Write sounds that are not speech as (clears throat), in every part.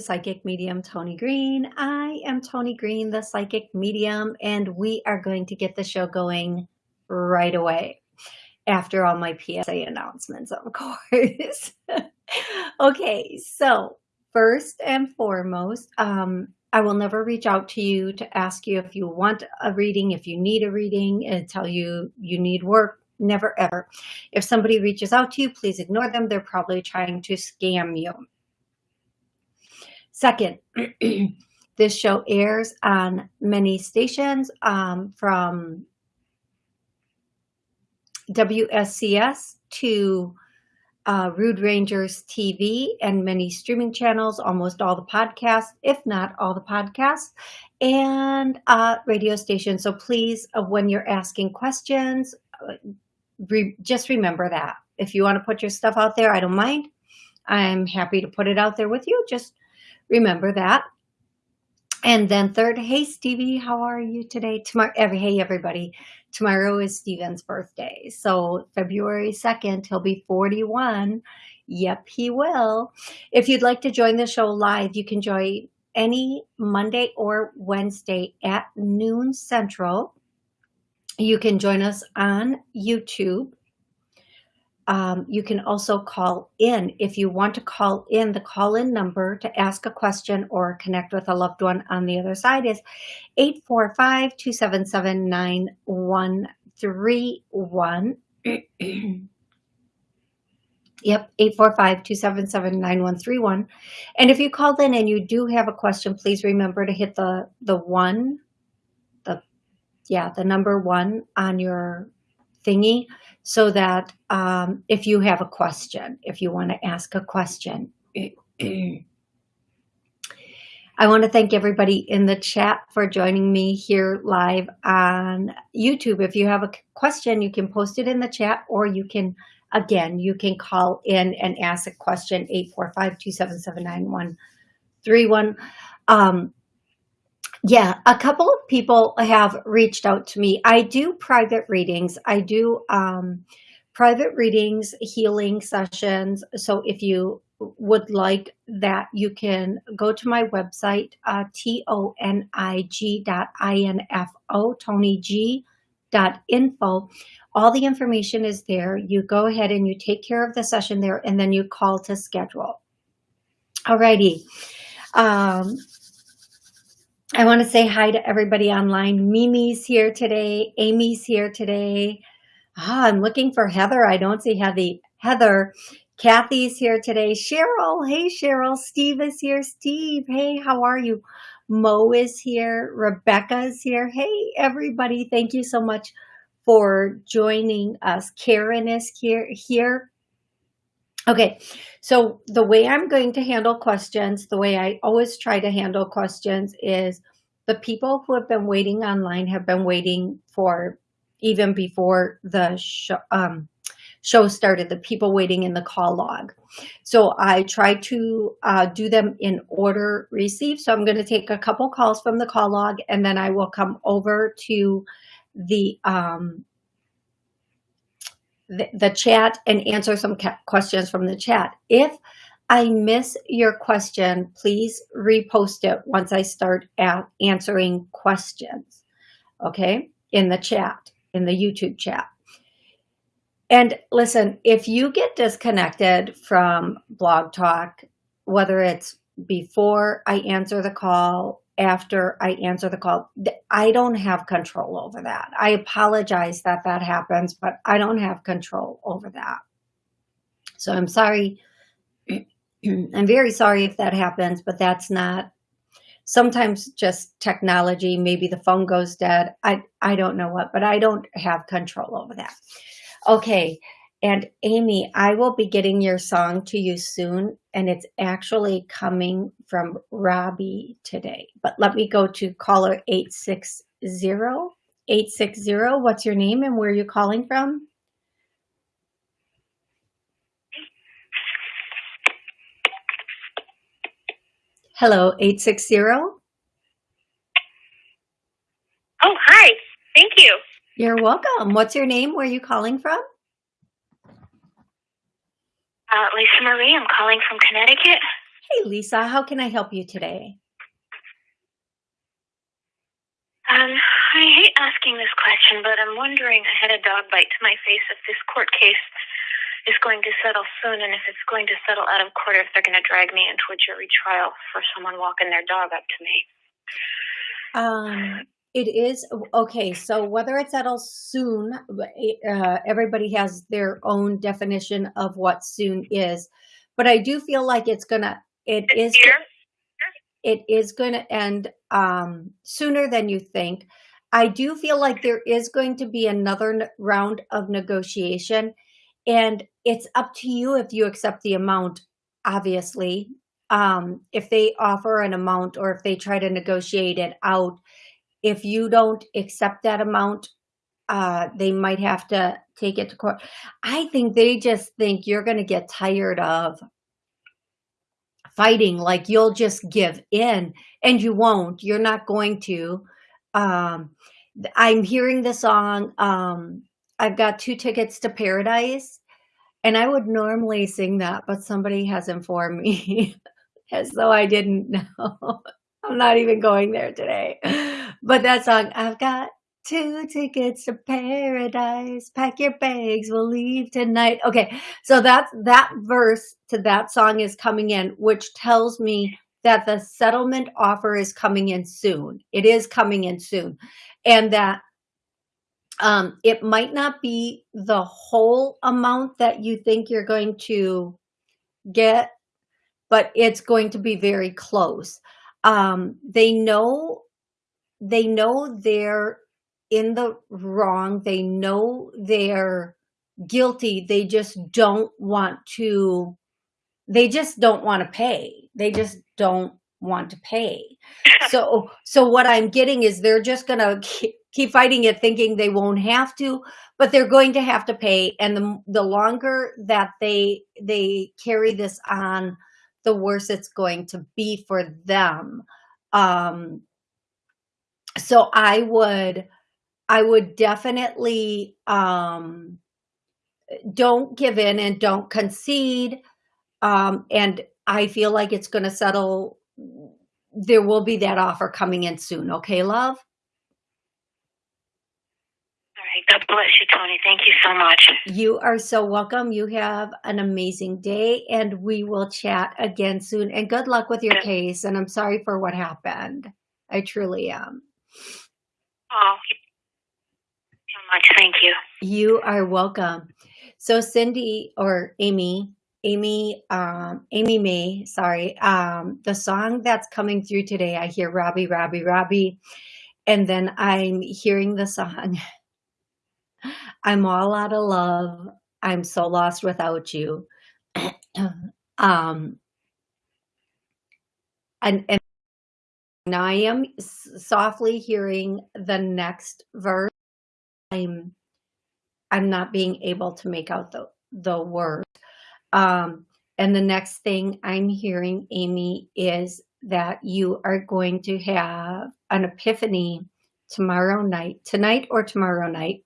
Psychic Medium Tony Green. I am Tony Green, the Psychic Medium, and we are going to get the show going right away after all my PSA announcements, of (laughs) course. okay, so first and foremost, um, I will never reach out to you to ask you if you want a reading, if you need a reading, and tell you you need work. Never ever. If somebody reaches out to you, please ignore them. They're probably trying to scam you. Second, (clears throat) this show airs on many stations um, from WSCS to uh, Rude Rangers TV and many streaming channels, almost all the podcasts, if not all the podcasts, and uh, radio stations. So please, uh, when you're asking questions, uh, re just remember that. If you want to put your stuff out there, I don't mind. I'm happy to put it out there with you. Just remember that. And then third, hey, Stevie, how are you today? Tomorrow, every, hey, everybody. Tomorrow is Steven's birthday. So February 2nd, he'll be 41. Yep, he will. If you'd like to join the show live, you can join any Monday or Wednesday at noon central. You can join us on YouTube um, you can also call in. If you want to call in, the call-in number to ask a question or connect with a loved one on the other side is 845-277-9131. (clears throat) Yep, 845-277-9131. And if you called in and you do have a question, please remember to hit the the one, the yeah, the number one on your thingy so that um, if you have a question, if you want to ask a question, (clears throat) I want to thank everybody in the chat for joining me here live on YouTube. If you have a question, you can post it in the chat or you can, again, you can call in and ask a question, 845-277-9131. Um, yeah, a couple of people have reached out to me. I do private readings. I do um, private readings, healing sessions. So if you would like that, you can go to my website, uh, T-O-N-I-G dot I-N-F-O, Tony dot info. All the information is there. You go ahead and you take care of the session there, and then you call to schedule. Alrighty. Um, I want to say hi to everybody online. Mimi's here today. Amy's here today. Ah, I'm looking for Heather. I don't see Heather. Heather. Kathy's here today. Cheryl. Hey, Cheryl. Steve is here. Steve. Hey, how are you? Mo is here. Rebecca is here. Hey, everybody. Thank you so much for joining us. Karen is here. here. Okay, so the way I'm going to handle questions, the way I always try to handle questions is the people who have been waiting online have been waiting for even before the show, um, show started, the people waiting in the call log. So I try to uh, do them in order received. So I'm going to take a couple calls from the call log and then I will come over to the um, the, chat and answer some questions from the chat. If I miss your question, please repost it once I start answering questions, okay, in the chat, in the YouTube chat. And listen, if you get disconnected from Blog Talk, whether it's before I answer the call after I answer the call. I don't have control over that. I apologize that that happens, but I don't have control over that. So I'm sorry. (clears throat) I'm very sorry if that happens, but that's not sometimes just technology. Maybe the phone goes dead. I, I don't know what, but I don't have control over that. Okay. And Amy, I will be getting your song to you soon, and it's actually coming from Robbie today. But let me go to caller 860. 860, what's your name and where are you calling from? Hello, 860. Oh, hi. Thank you. You're welcome. What's your name? Where are you calling from? Uh, Lisa Marie, I'm calling from Connecticut. Hey, Lisa, how can I help you today? Um, I hate asking this question, but I'm wondering, I had a dog bite to my face if this court case is going to settle soon and if it's going to settle out of court, if they're going to drag me into a jury trial for someone walking their dog up to me. Um, it is okay. So whether it settles soon, uh, everybody has their own definition of what soon is, but I do feel like it's gonna. It is. It is going to end um, sooner than you think. I do feel like there is going to be another round of negotiation, and it's up to you if you accept the amount. Obviously, um, if they offer an amount or if they try to negotiate it out if you don't accept that amount, uh, they might have to take it to court. I think they just think you're going to get tired of fighting, like you'll just give in and you won't, you're not going to. Um, I'm hearing the song, um, I've got two tickets to paradise and I would normally sing that, but somebody has informed me as though I didn't know. (laughs) I'm not even going there today. But that song, I've got two tickets to paradise. Pack your bags, we'll leave tonight. Okay, so that's that verse to that song is coming in, which tells me that the settlement offer is coming in soon. It is coming in soon. And that um, it might not be the whole amount that you think you're going to get, but it's going to be very close um, they know they know they're in the wrong. They know they're guilty. They just don't want to they just don't want to pay. They just don't want to pay. (laughs) So so what i'm getting is they're just gonna keep fighting it thinking they won't have to but they're going to have to pay. And the the longer that they they carry this on the worse it's going to be for them. Um, so I would, I would definitely, um, don't give in and don't concede. Um, and I feel like it's going to settle. There will be that offer coming in soon. Okay, love? All right. God bless you, Tony. Thank you so much. You are so welcome. You have an amazing day, and we will chat again soon. And good luck with your case. And I'm sorry for what happened. I truly am. Oh, so much. Thank you. You are welcome. So Cindy or Amy, Amy, um, Amy May, sorry, um, the song that's coming through today, I hear Robbie, Robbie, Robbie, and then I'm hearing the song (laughs) I'm all out of love. I'm so lost without you. (clears throat) um, and, and now I am softly hearing the next verse. I'm, I'm not being able to make out the, the word. Um, and the next thing I'm hearing, Amy, is that you are going to have an epiphany tomorrow night, tonight or tomorrow night,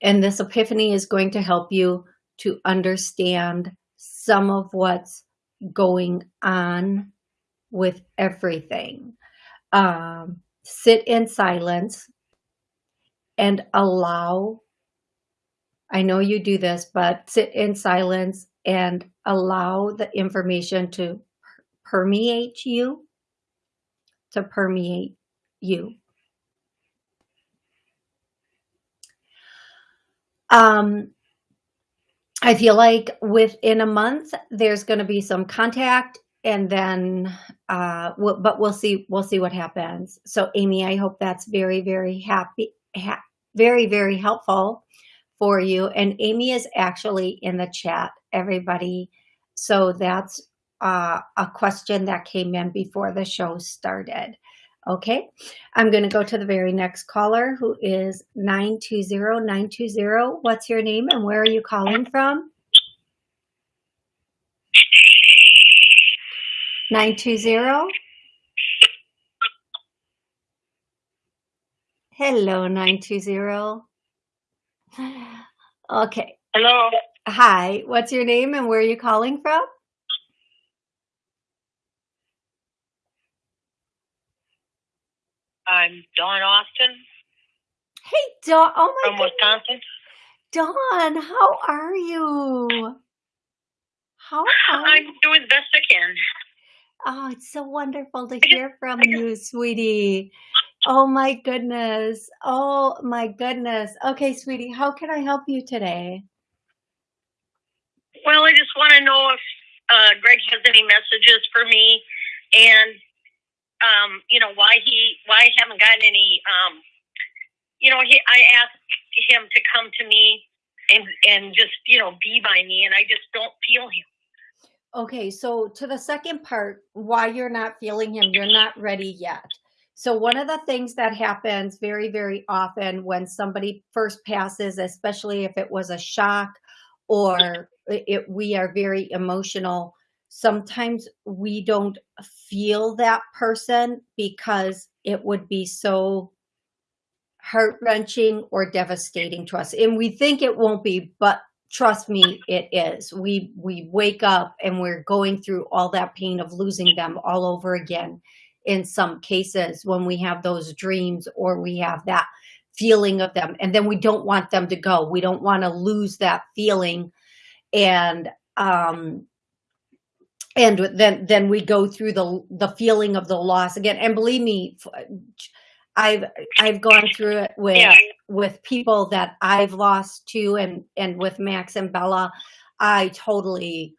and this epiphany is going to help you to understand some of what's going on with everything. Um, sit in silence and allow, I know you do this, but sit in silence and allow the information to permeate you, to permeate you. Um, I feel like within a month, there's going to be some contact and then, uh, we'll, but we'll see, we'll see what happens. So Amy, I hope that's very, very happy, ha very, very helpful for you. And Amy is actually in the chat, everybody. So that's uh, a question that came in before the show started. Okay, I'm going to go to the very next caller who is 920-920. What's your name and where are you calling from? 920? Hello, 920. Okay. Hello. Hi, what's your name and where are you calling from? I'm Dawn Austin. Hey, Dawn. Oh my From Wisconsin. Dawn, how are you? How are I'm doing the best I can. Oh, it's so wonderful to hear from you, sweetie. Oh my goodness. Oh my goodness. Okay, sweetie, how can I help you today? Well, I just want to know if uh, Greg has any messages for me, and um, you know why he why I haven't gotten any. Um, you know, he I asked him to come to me and and just you know be by me, and I just don't feel him. Okay, so to the second part, why you're not feeling him, you're not ready yet. So one of the things that happens very, very often when somebody first passes, especially if it was a shock or it, we are very emotional, sometimes we don't feel that person because it would be so heart wrenching or devastating to us. And we think it won't be, but trust me, it is. We, we wake up and we're going through all that pain of losing them all over again. In some cases, when we have those dreams or we have that feeling of them, and then we don't want them to go. We don't want to lose that feeling. And, um, and then then we go through the the feeling of the loss again and believe me i've i've gone through it with Yeah. With people that i've lost to and and with max and bella i totally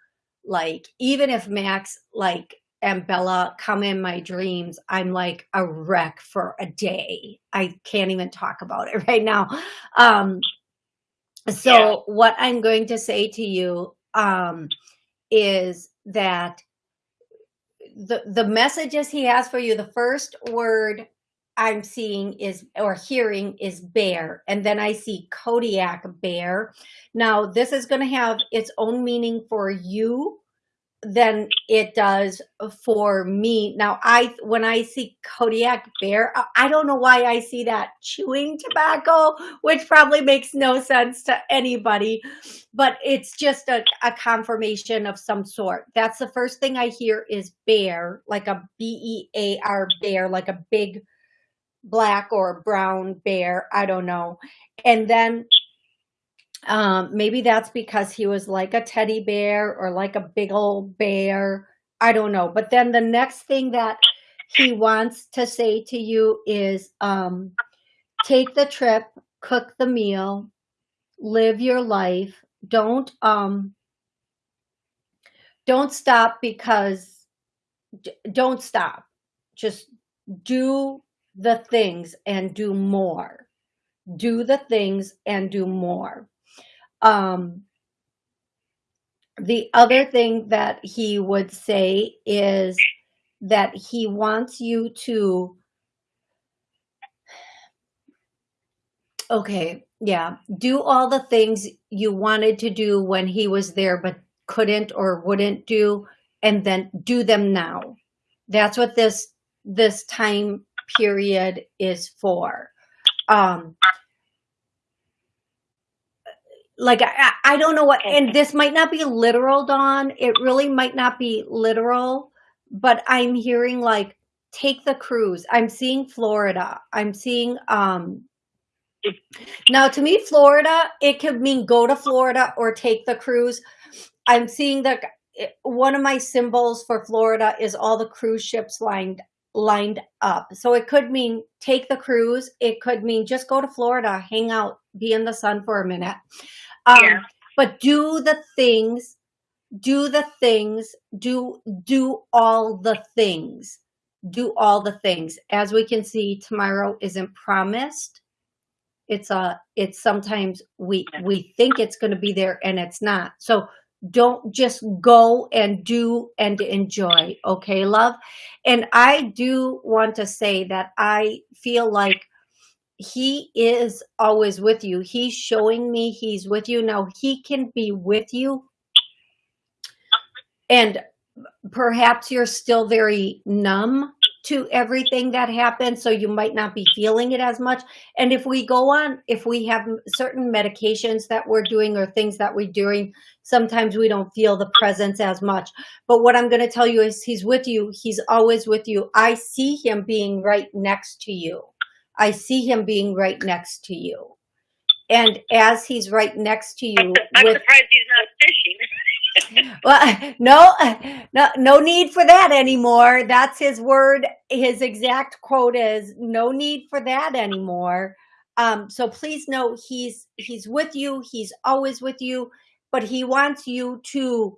like even if max like and bella come in my dreams i'm like a wreck for a day i can't even talk about it (laughs) right now um so Yeah. what i'm going to say to you um is that the the messages he has for you the first word i'm seeing is or hearing is bear and then i see kodiak bear now this is going to have its own meaning for you than it does for me now i when i see kodiak bear I- don't know why i see that chewing tobacco which probably makes no sense to anybody but it's just a, a confirmation of some sort. That's the first thing I hear is bear, like a B E A R bear, like a big black or brown bear. I don't know. And then um, maybe that's because he was like a teddy bear or like a big old bear. I don't know. But then the next thing that he wants to say to you is um, take the trip, cook the meal, live your life. Don't um don't stop because don't stop. Just do the things and do more. Do the things and do more. Um the other thing that he would say is that he wants you to okay yeah do all the things you wanted to do when he was there but couldn't or wouldn't do and then do them now that's what this this time period is for. Um like I, I don't know what and this might not be literal Dawn. It really might not be literal but I'm hearing like take the cruise. I'm seeing Florida. I'm seeing um now to me Florida it could mean go to Florida or take the cruise. I'm seeing that one of my symbols for Florida is all the cruise ships lined lined up. So it could mean take the cruise. It could mean just go to Florida hang out be in the sun for a minute. Um, Yeah. but do the things do the things do do all the things. Do all the things. As we can see tomorrow isn't promised. It's a, it's sometimes we, we think it's going to be there and it's not. So don't just go and do and enjoy. Okay, love. And I do want to say that I feel like he is always with you. He's showing me he's with you. Now he can be with you and perhaps you're still very numb to everything that happened so you might not be feeling it as much. And if we go on if we have certain medications that we're doing or things that we're doing sometimes we don't feel the presence as much. But what i'm going to tell you is he's with you. He's always with you. I see him being right next to you. I see him being right next to you. And as he's right next to you I'm, I'm with, surprised he's not fishing. Well, (laughs) no, no, no need for that anymore. That's his word. His exact quote is no need for that anymore. Um, so please know he's, he's with you. He's always with you, but he wants you to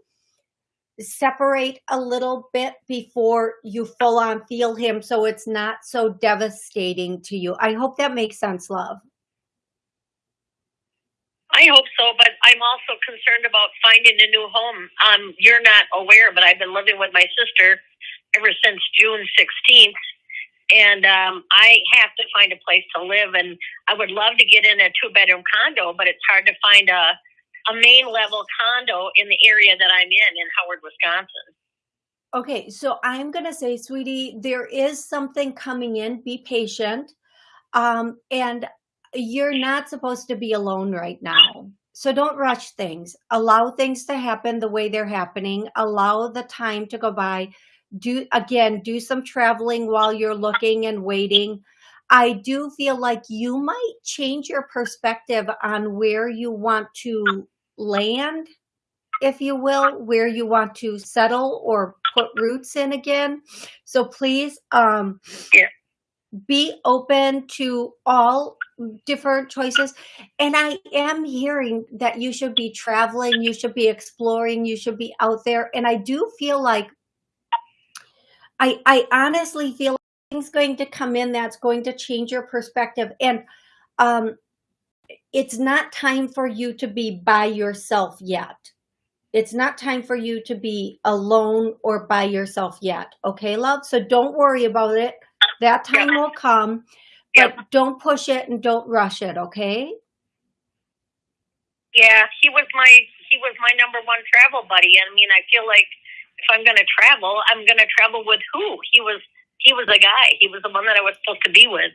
separate a little bit before you full on feel him. So it's not so devastating to you. I hope that makes sense, love. I hope so, but I'm also concerned about finding a new home. Um, you're not aware, but I've been living with my sister ever since June 16th, and um, I have to find a place to live. And I would love to get in a two bedroom condo, but it's hard to find a a main level condo in the area that I'm in in Howard, Wisconsin. Okay, so I'm gonna say, sweetie, there is something coming in. Be patient. Um, and you're not supposed to be alone right now. So don't rush things. Allow things to happen the way they're happening. Allow the time to go by. Do again, do some traveling while you're looking and waiting. I do feel like you might change your perspective on where you want to land, if you will, where you want to settle or put roots in again. So please um, yeah. Be open to all different choices. And I am hearing that you should be traveling, you should be exploring, you should be out there. And I do feel like, I, I honestly feel things going to come in that's going to change your perspective. And um, it's not time for you to be by yourself yet. It's not time for you to be alone or by yourself yet. Okay, love? So don't worry about it. That time will come but yep. don't push it and don't rush it, okay? Yeah, he was my he was my number one travel buddy. I mean, I feel like if I'm going to travel, I'm going to travel with who? He was he was a guy. He was the one that I was supposed to be with.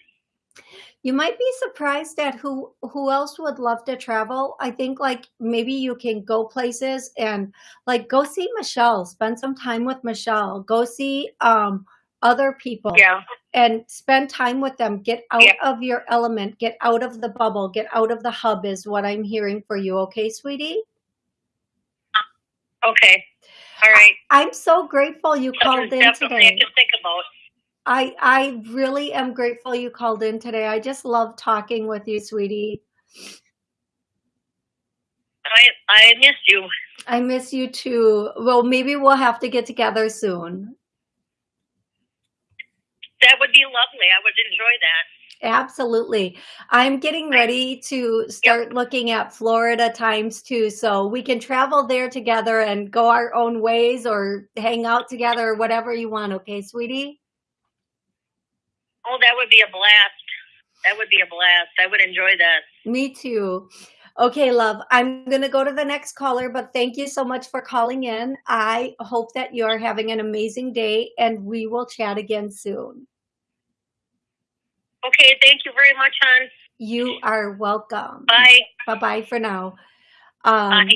You might be surprised at who who else would love to travel. I think like maybe you can go places and like go see Michelle, spend some time with Michelle, go see um other people. Yeah and spend time with them. Get out yeah. of your element, get out of the bubble, get out of the hub is what I'm hearing for you. Okay, sweetie? Uh, okay. All right. I'm so grateful you called in today. to think about. I I really am grateful you called in today. I just love talking with you, sweetie. I I miss you. I miss you too. Well, maybe we'll have to get together soon. That would be lovely. I would enjoy that. Absolutely. I'm getting ready to start yep. looking at Florida times two, so we can travel there together and go our own ways or hang out together or whatever you want. Okay, sweetie? Oh, that would be a blast. That would be a blast. I would enjoy that. Me too. Okay, love, I'm going to go to the next caller, but thank you so much for calling in. I hope that you're having an amazing day and we will chat again soon. Okay, thank you very much, hon. You are welcome. Bye. Bye-bye for now. Um, Bye.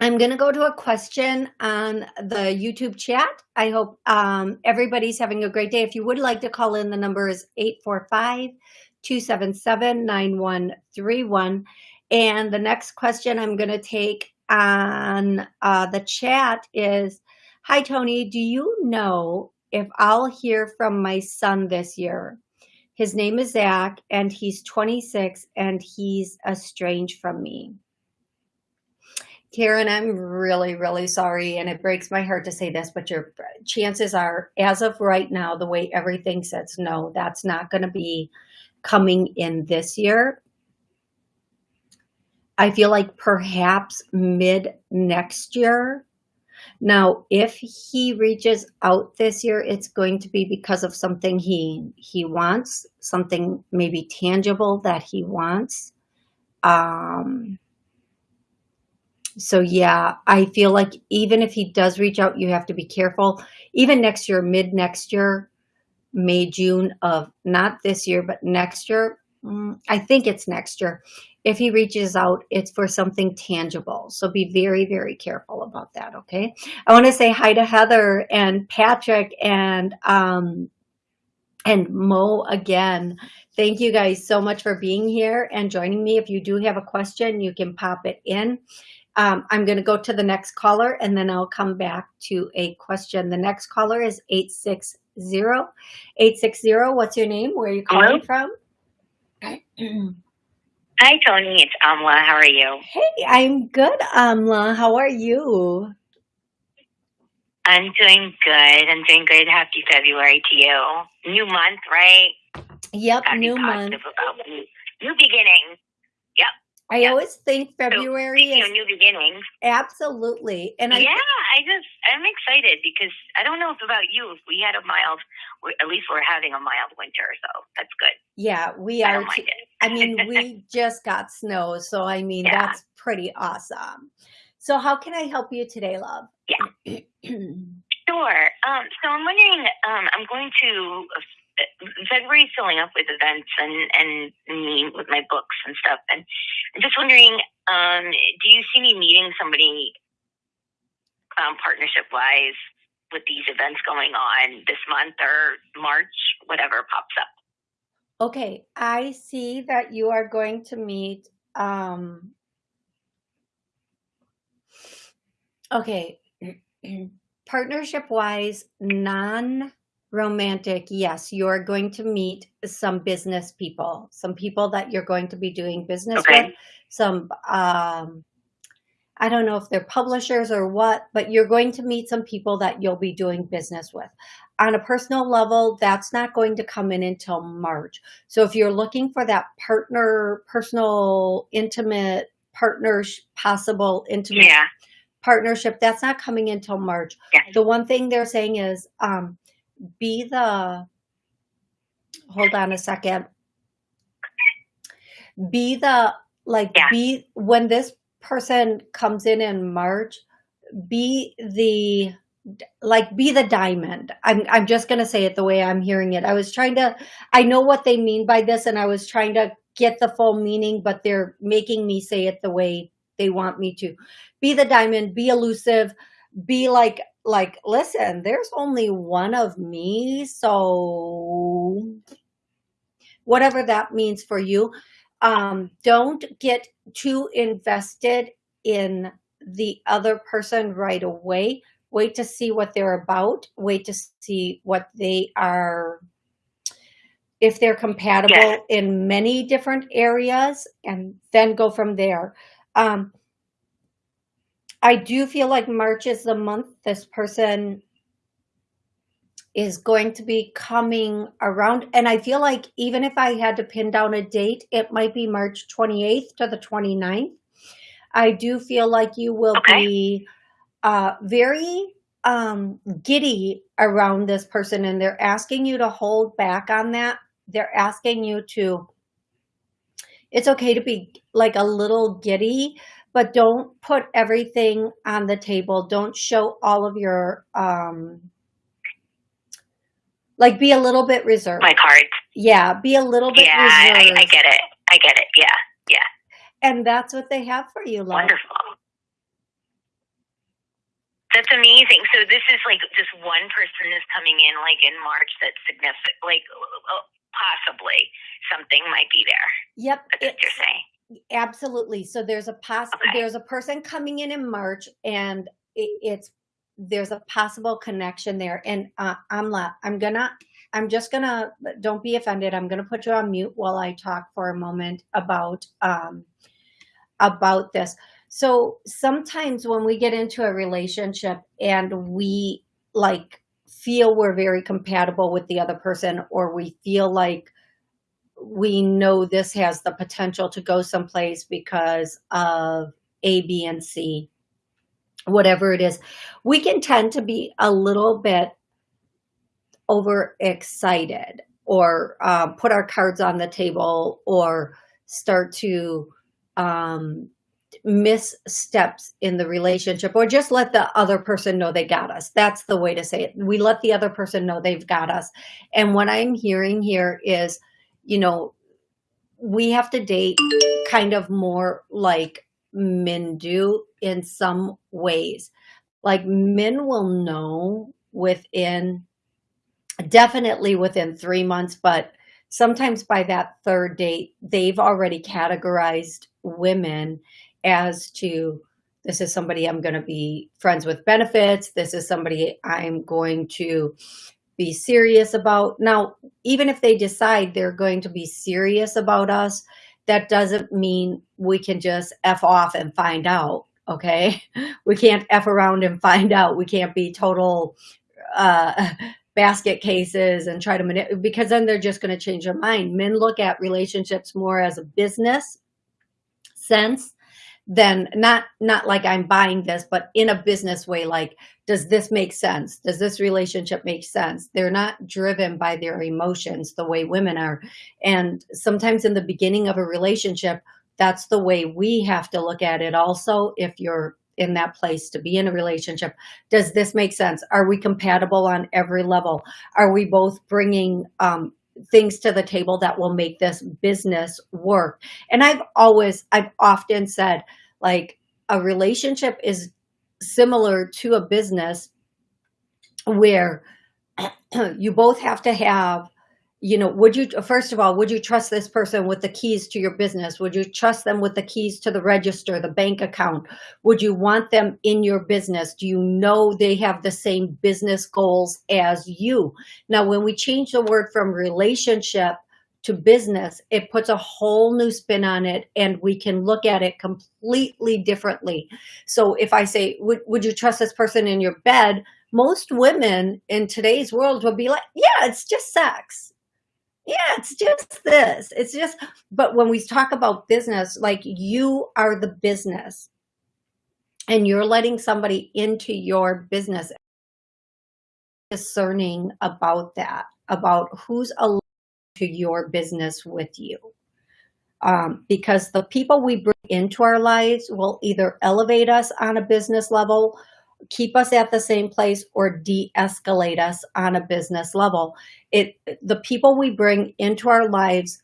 I'm going to go to a question on the YouTube chat. I hope um, everybody's having a great day. If you would like to call in, the number is 845-277-9131. And the next question I'm going to take on uh, the chat is, Hi, Tony, do you know if I'll hear from my son this year? His name is Zach, and he's 26, and he's estranged from me. Karen, I'm really, really sorry, and it breaks my heart to say this, but your chances are, as of right now, the way everything says, no, that's not going to be coming in this year. I feel like perhaps mid next year. Now, if he reaches out this year, it's going to be because of something he he wants, something maybe tangible that he wants. Um, so yeah, I feel like even if he does reach out, you have to be careful. Even next year, mid next year, May, June of not this year, but next year, mm, I think it's next year. If he reaches out, it's for something tangible. So be very, very careful about that, okay? I want to say hi to Heather and Patrick and um, and Mo again. Thank you guys so much for being here and joining me. If you do have a question, you can pop it in. Um, I'm going to go to the next caller and then I'll come back to a question. The next caller is 860. 860, what's your name? Where are you calling Hello? from? (clears throat) Hi, Tony. It's Amla. How are you? Hey, I'm good, Amla. How are you? I'm doing good. I'm doing good. Happy February to you. New month, right? Yep, Gotta new be month. about new, new beginnings. I yeah. always think February speaking is a new beginning. absolutely. And I yeah, I just I'm excited because I don't know if about you. If we had a mild, at least we're having a mild winter, so that's good. yeah, we I are it. I mean, we (laughs) just got snow, so I mean, Yeah. that's pretty awesome. So how can I help you today, love? Yeah. (clears throat) Sure. Um, so I'm wondering, um, I'm going to February filling up with events and, and me with my books and stuff. And I'm just wondering, um, do you see me meeting somebody um, partnership wise with these events going on this month or March, whatever pops up? Okay, I see that you are going to meet, um, okay, (clears throat) partnership wise, non romantic, yes, you're going to meet some business people, some people that you're going to be doing business Okay. with, some, um, I don't know if they're publishers or what, but you're going to meet some people that you'll be doing business with. On a personal level, that's not going to come in until March. So if you're looking for that partner, personal, intimate partners, possible intimate Yeah. partnership, that's not coming until March. Yes. The one thing they're saying is, um, be the, hold on a second, be the, like, Yeah. be, when this person comes in in March, be the, like, be the diamond. I'm, I'm just going to say it the way I'm hearing it. I was trying to, I know what they mean by this and I was trying to get the full meaning, but they're making me say it the way they want me to. Be the diamond, be elusive, be like, like, listen, there's only one of me. So whatever that means for you, um, don't get too invested in the other person right away. Wait to see what they're about. Wait to see what they are, if they're compatible Yes. in many different areas, and then go from there. Um, I do feel like March is the month this person is going to be coming around. And I feel like even if I had to pin down a date, it might be March 28th to the 29th. I do feel like you will Okay. be uh, very um, giddy around this person, and they're asking you to hold back on that. They're asking you to, it's okay to be like a little giddy, but don't put everything on the table. Don't show all of your, um, like be a little bit reserved. My cards. Yeah, be a little bit Yeah, I, I. I get it. I get it. Yeah. Yeah. And that's what they have for you, love. Wonderful. That's amazing. So this is like just one person is coming in like in March that's significant, like possibly something might be there. Yep, That's what you're saying. Absolutely. So there's a poss Okay. there's a person coming in in March, and it, it's there's a possible connection there. And uh, I'm la- I'm gonna I'm just gonna don't be offended. I'm gonna put you on mute while I talk for a moment about um about this. So sometimes when we get into a relationship and we like feel we're very compatible with the other person or we feel like we know this has the potential to go someplace because of A, B, and C, whatever it is, we can tend to be a little bit overexcited or uh, put our cards on the table or start to um, miss steps in the relationship or just let the other person know they got us. That's the way to say it. We let the other person know they've got us. And what I'm hearing here is, you know, we have to date kind of more like men do in some ways. Like men will know within, definitely within three months, but sometimes by that third date, they've already categorized women as to this is somebody I'm going to be friends with benefits. This is somebody I'm going to be serious about. Now, even if they decide they're going to be serious about us, that doesn't mean we can just F off and find out. Okay. (laughs) We can't F around and find out. We can't be total, uh, (laughs) basket cases and try to manipulate because then they're just going to change their mind. Men look at relationships more as a business sense then not not like i'm buying this but in a business way like does this make sense? Does this relationship make sense? They're not driven by their emotions the way women are. And sometimes in the beginning of a relationship that's the way we have to look at it also if you're in that place to be in a relationship. Does this make sense? Are we compatible on every level? Are we both bringing um, things to the table that will make this business work. And I've always, I've often said, like, a relationship is similar to a business where (clears throat) you both have to have you know, would you, first of all, would you trust this person with the keys to your business? Would you trust them with the keys to the register, the bank account? Would you want them in your business? Do you know they have the same business goals as you? Now, when we change the word from relationship to business, it puts a whole new spin on it and we can look at it completely differently. So if I say, would, would you trust this person in your bed? Most women in today's world will be like, yeah, it's just sex yeah, it's just this. It's just, but when we talk about business, like you are the business and you're letting somebody into your business, discerning about that, about who's aligned to your business with you. Um, because the people we bring into our lives will either elevate us on a business level keep us at the same place or de-escalate us on a business level. It The people we bring into our lives,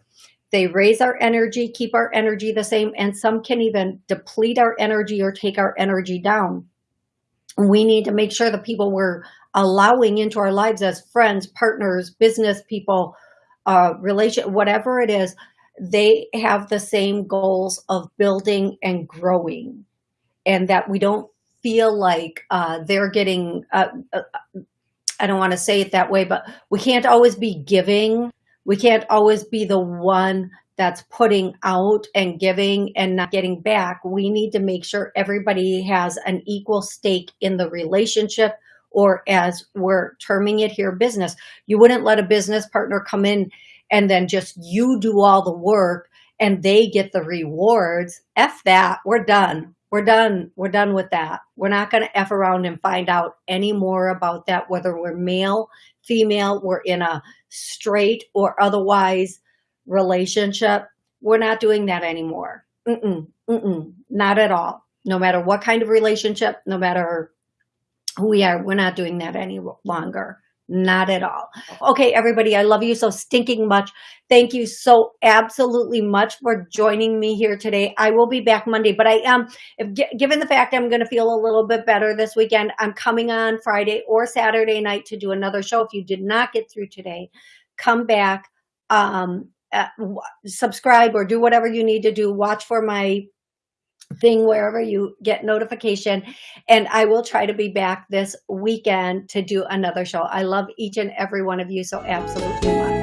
they raise our energy, keep our energy the same, and some can even deplete our energy or take our energy down. We need to make sure the people we're allowing into our lives as friends, partners, business people, uh, relation, whatever it is, they have the same goals of building and growing and that we don't feel like uh, they're getting, uh, uh, I don't want to say it that way, but we can't always be giving. We can't always be the one that's putting out and giving and not getting back. We need to make sure everybody has an equal stake in the relationship or as we're terming it here, business. You wouldn't let a business partner come in and then just you do all the work and they get the rewards. F that, we're done we're done. We're done with that. We're not going to F around and find out any more about that, whether we're male, female, we're in a straight or otherwise relationship. We're not doing that anymore. Mm-mm, mm-mm, not at all. No matter what kind of relationship, no matter we are, we're not doing that any longer. Not at all. Okay, everybody, I love you so stinking much. Thank you so absolutely much for joining me here today. I will be back Monday, but I am, if, given the fact I'm going to feel a little bit better this weekend, I'm coming on Friday or Saturday night to do another show. If you did not get through today, come back, um, uh, subscribe or do whatever you need to do. Watch for my thing wherever you get notification. And I will try to be back this weekend to do another show. I love each and every one of you so absolutely much.